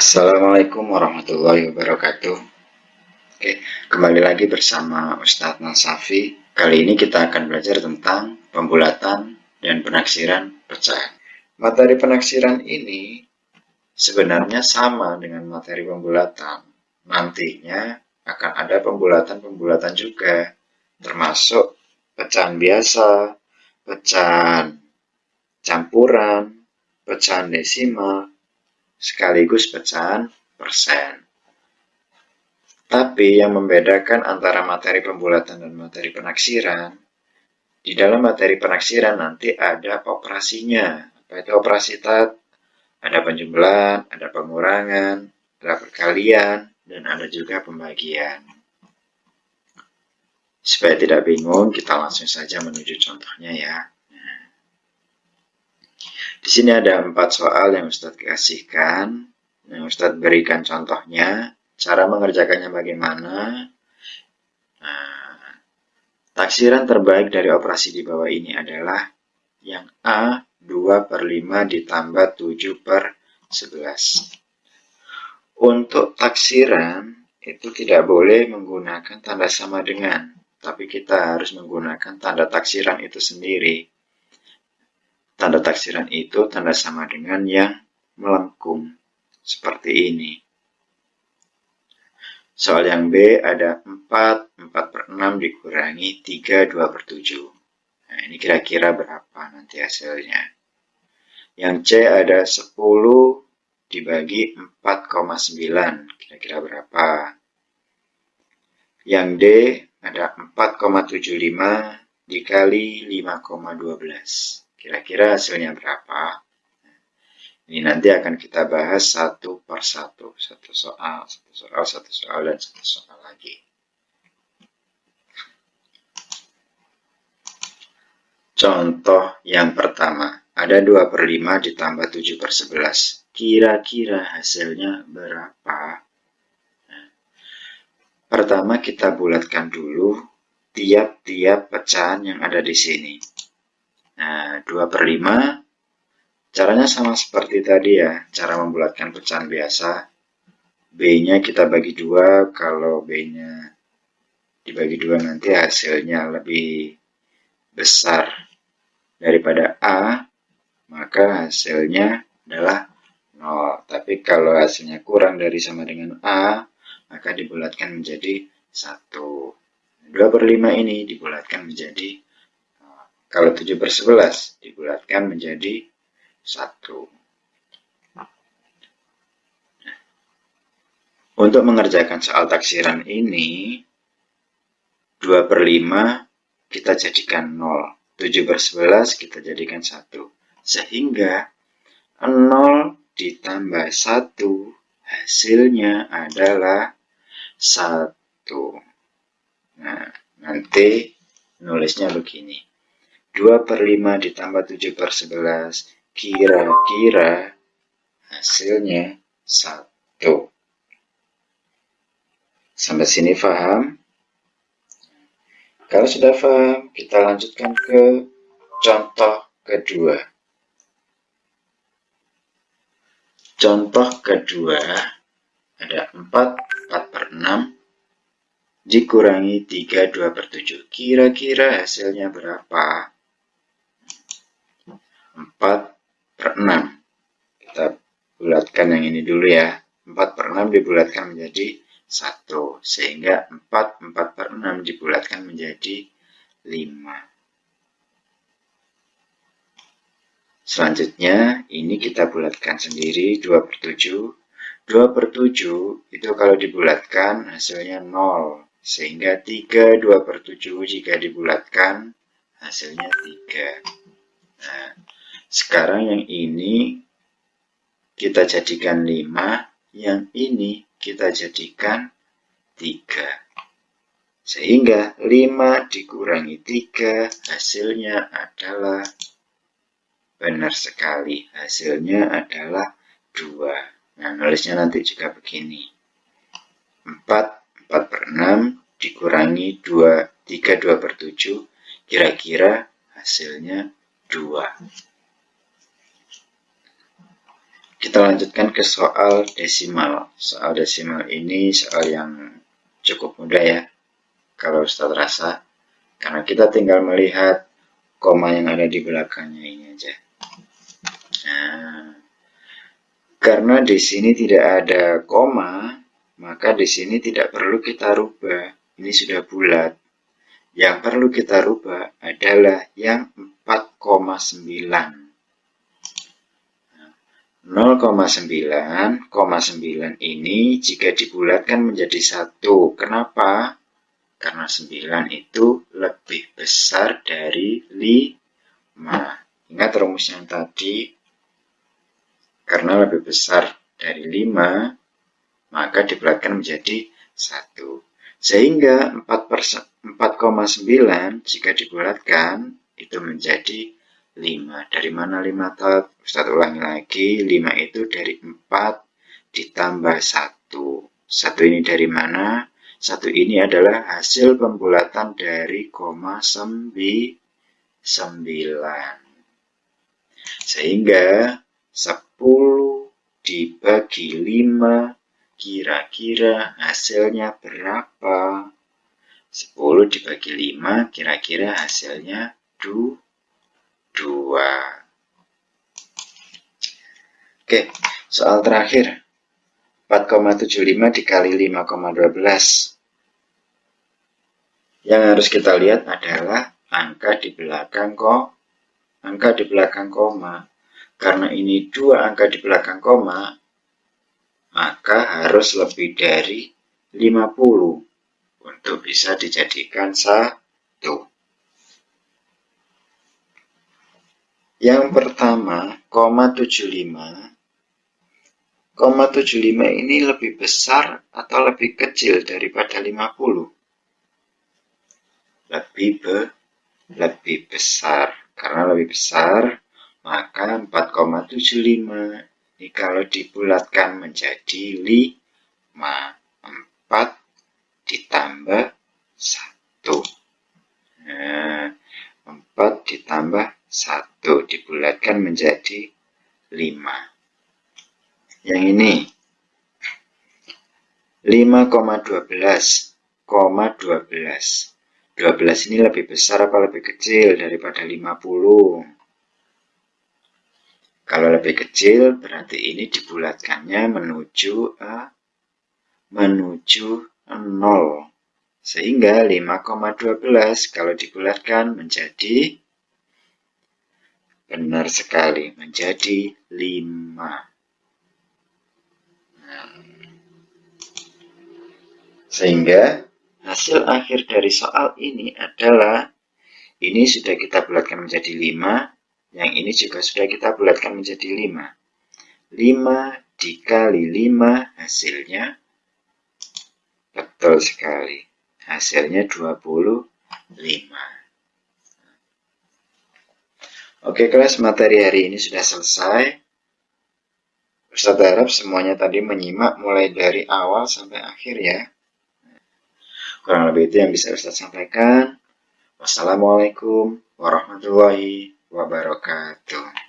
Assalamualaikum warahmatullahi wabarakatuh. Oke, kembali lagi bersama Ustadz Nasafi. Kali ini kita akan belajar tentang pembulatan dan penaksiran pecahan. Materi penaksiran ini sebenarnya sama dengan materi pembulatan. Nantinya akan ada pembulatan-pembulatan juga Termasuk pecahan biasa, pecahan campuran, pecahan desimal, sekaligus pecahan persen. Tapi yang membedakan antara materi pembulatan dan materi penaksiran, di dalam materi penaksiran nanti ada operasinya. Apa itu operasi tat? Ada penjumlahan, ada pengurangan, ada perkalian, dan ada juga pembagian. Supaya tidak bingung, kita langsung saja menuju contohnya ya. Di sini ada empat soal yang Ustadz kasihkan. Yang Ustadz berikan contohnya. Cara mengerjakannya bagaimana. Nah, taksiran terbaik dari operasi di bawah ini adalah yang A 2 per 5 ditambah 7 per 11. Untuk taksiran itu tidak boleh menggunakan tanda sama dengan, tapi kita harus menggunakan tanda taksiran itu sendiri. Tanda taksiran itu tanda sama dengan yang melengkung. Seperti ini. Soal yang B ada 4, 4 per 6 dikurangi 3, 2 per 7. Nah, ini kira-kira berapa nanti hasilnya. Yang C ada 10 dibagi 4,9. Kira-kira berapa. Yang D ada 4,75 dikali 5,12. Kira-kira hasilnya berapa? Ini nanti akan kita bahas satu per satu. Satu soal, satu soal, satu soal, dan satu soal lagi. Contoh yang pertama. Ada 2 per 5 ditambah 7 per 11. Kira-kira hasilnya berapa? Pertama kita bulatkan dulu tiap-tiap pecahan yang ada di sini. Nah, 2 per 5. Caranya sama seperti tadi ya, cara membulatkan pecahan biasa. B-nya kita bagi dua, kalau B-nya dibagi dua nanti hasilnya lebih besar daripada A, maka hasilnya adalah 0. Tapi kalau hasilnya kurang dari sama dengan A, maka dibulatkan menjadi 1. 2 per 5 ini dibulatkan menjadi kalau 7 per 11 dibulatkan menjadi 1. Untuk mengerjakan soal taksiran ini, 2 per 5 kita jadikan 0. 7 per 11 kita jadikan 1. Sehingga 0 ditambah 1 hasilnya adalah 1. Nah, nanti nulisnya begini. 2 per 5 ditambah 7 per 11 kira-kira hasilnya 1 sampai sini paham? Kalau sudah paham kita lanjutkan ke contoh kedua. Contoh kedua ada 4 4 per 6 dikurangi 3 2 per 7 kira-kira hasilnya berapa 4 per 6 kita bulatkan yang ini dulu ya. 4 per 6 dibulatkan menjadi 1 sehingga 4 4 per 6 dibulatkan menjadi 5 selanjutnya ini kita bulatkan sendiri 2 per 7 2 per 7 itu kalau dibulatkan hasilnya 0 sehingga 3 2 per 7 jika dibulatkan hasilnya 3 nah sekarang yang ini kita jadikan 5, yang ini kita jadikan 3. Sehingga 5 dikurangi 3 hasilnya adalah benar sekali. Hasilnya adalah 2. Nah, nulisnya nanti juga begini. 4, 4 per 6 dikurangi 2, 3, 2 per 7. Kira-kira hasilnya 2. Kita lanjutkan ke soal desimal. Soal desimal ini soal yang cukup mudah ya, kalau Ustadz rasa. Karena kita tinggal melihat koma yang ada di belakangnya ini aja. Nah, karena di sini tidak ada koma, maka di sini tidak perlu kita rubah. Ini sudah bulat. Yang perlu kita rubah adalah yang 4,9. 0,9,9 ini jika dibulatkan menjadi satu. Kenapa? Karena 9 itu lebih besar dari 5. Ingat rumus yang tadi, karena lebih besar dari 5, maka dibulatkan menjadi 1. Sehingga 4,9 jika dibulatkan itu menjadi 5. Dari mana 5 tot? Ustaz ulangi lagi, 5 itu dari 4 ditambah 1. 1 ini dari mana? 1 ini adalah hasil pembulatan dari koma 9. Sehingga 10 dibagi 5 kira-kira hasilnya berapa? 10 dibagi 5 kira-kira hasilnya 2 Oke, soal terakhir. 4,75 dikali 5,12. Yang harus kita lihat adalah angka di belakang kok angka di belakang koma. Karena ini dua angka di belakang koma, maka harus lebih dari 50 untuk bisa dijadikan satu. Yang pertama, koma 75 Koma 75 ini lebih besar atau lebih kecil daripada 50? Lebih be, lebih besar. Karena lebih besar, maka 4,75 ini kalau dibulatkan menjadi 5. 4 ditambah 1. Nah, 4 ditambah 1 dibulatkan menjadi 5 yang ini 5,12 12 12 ini lebih besar apa lebih kecil daripada 50 kalau lebih kecil berarti ini dibulatkannya menuju A menuju 0 sehingga 5,12 kalau dibulatkan menjadi benar sekali menjadi 5 Sehingga hasil akhir dari soal ini adalah ini sudah kita bulatkan menjadi 5, yang ini juga sudah kita bulatkan menjadi 5. 5 dikali 5 hasilnya betul sekali. Hasilnya 25. Oke kelas materi hari ini sudah selesai. Ustaz harap semuanya tadi menyimak mulai dari awal sampai akhir ya. Kurang lebih itu yang bisa Ustaz sampaikan. Wassalamualaikum warahmatullahi wabarakatuh.